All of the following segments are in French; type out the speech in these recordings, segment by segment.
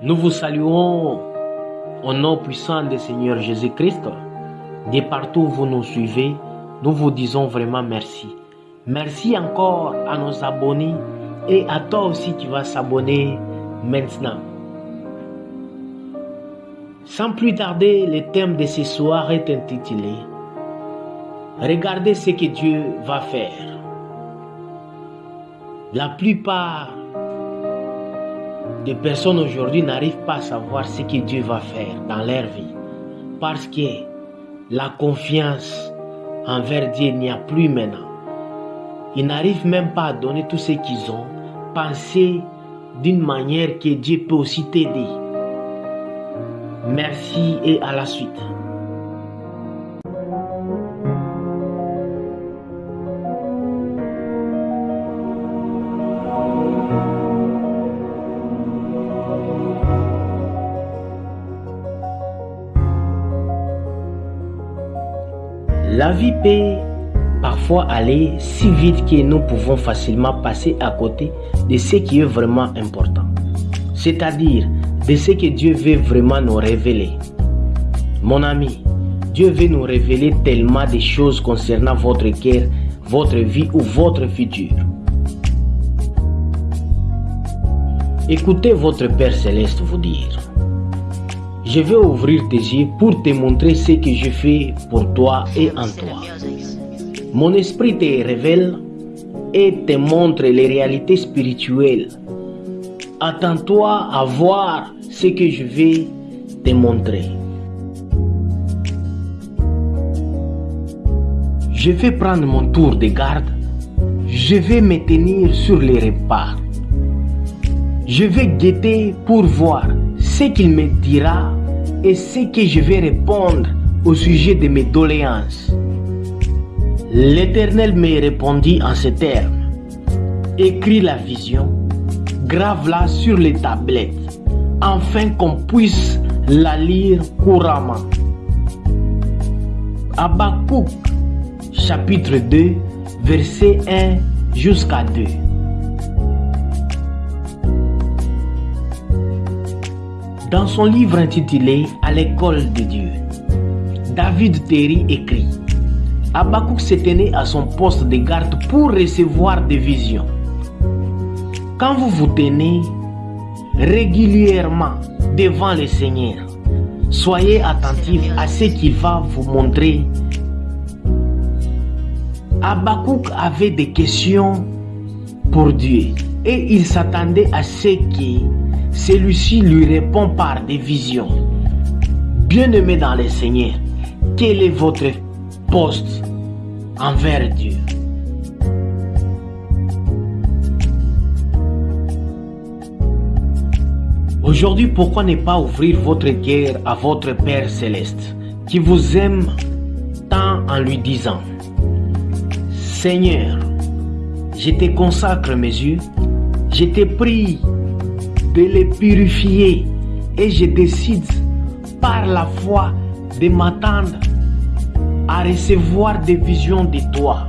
Nous vous saluons au nom puissant du Seigneur Jésus-Christ. De partout où vous nous suivez, nous vous disons vraiment merci. Merci encore à nos abonnés et à toi aussi qui vas s'abonner maintenant. Sans plus tarder, le thème de ce soir est intitulé Regardez ce que Dieu va faire. La plupart des personnes aujourd'hui n'arrivent pas à savoir ce que Dieu va faire dans leur vie parce que la confiance envers Dieu n'y a plus maintenant. Ils n'arrivent même pas à donner tout ce qu'ils ont, penser d'une manière que Dieu peut aussi t'aider. Merci et à la suite. La vie peut parfois aller si vite que nous pouvons facilement passer à côté de ce qui est vraiment important. C'est-à-dire de ce que Dieu veut vraiment nous révéler. Mon ami, Dieu veut nous révéler tellement de choses concernant votre cœur, votre vie ou votre futur. Écoutez votre Père céleste vous dire. Je vais ouvrir tes yeux pour te montrer ce que je fais pour toi et en toi. Mon esprit te révèle et te montre les réalités spirituelles. Attends-toi à voir ce que je vais te montrer. Je vais prendre mon tour de garde. Je vais me tenir sur les repas. Je vais guetter pour voir ce qu'il me dira et ce que je vais répondre au sujet de mes doléances. L'Éternel me répondit en ces termes. Écris la vision, grave-la sur les tablettes, afin qu'on puisse la lire couramment. Habakkuk, chapitre 2, verset 1 jusqu'à 2. Dans son livre intitulé À l'école de Dieu, David Terry écrit Habakkuk s'est tenu à son poste de garde pour recevoir des visions. Quand vous vous tenez régulièrement devant le Seigneur, soyez attentif à ce qu'il va vous montrer. Habakkuk avait des questions pour Dieu et il s'attendait à ce que celui-ci lui répond par des visions. Bien-aimé dans le Seigneur, quel est votre poste envers Dieu? Aujourd'hui, pourquoi ne pas ouvrir votre cœur à votre Père céleste qui vous aime tant en lui disant Seigneur, je te consacre mes yeux, je te prie les purifier et je décide par la foi de m'attendre à recevoir des visions de toi.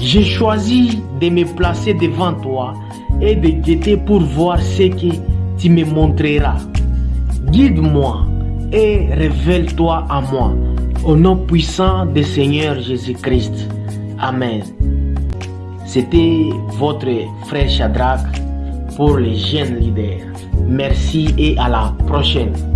J'ai choisi de me placer devant toi et de guetter pour voir ce que tu me montreras. Guide-moi et révèle-toi à moi. Au nom puissant du Seigneur Jésus-Christ. Amen. C'était votre frère Shadrach pour les jeunes leaders. Merci et à la prochaine.